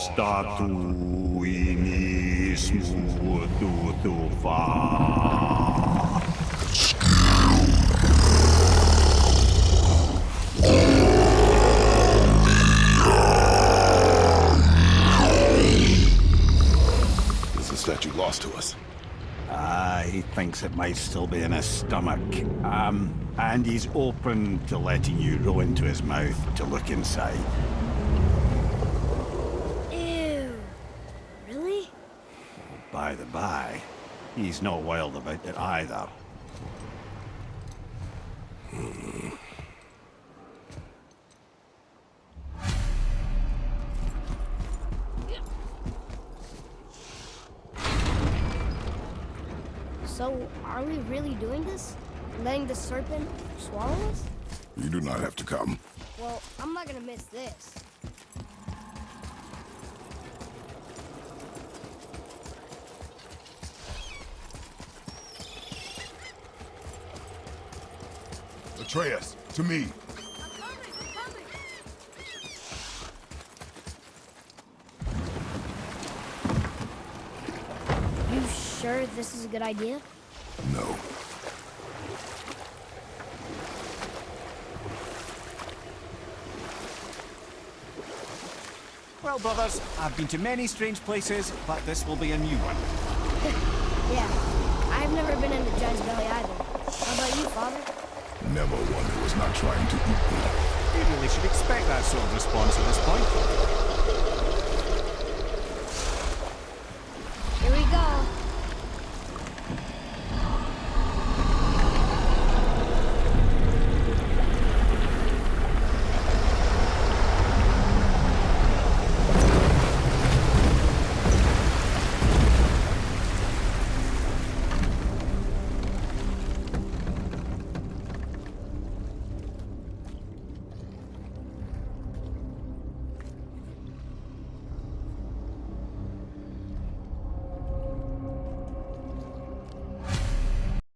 Statuinismu tutufa. Is lost to us? Ah, he thinks it might still be in his stomach. Um, and he's open to letting you roll into his mouth to look inside. Ew. Really? By the by, he's not wild about it either. So, are we really doing this? Letting the serpent swallow us? You do not have to come. Well, I'm not gonna miss this. Atreus, to me. Sure this is a good idea? No. Well, brothers, I've been to many strange places, but this will be a new one. Yeah. I've never been into Giant's Belly either. How about you, Father? Never one who was not trying to eat me. You really should expect that sort of response at this point.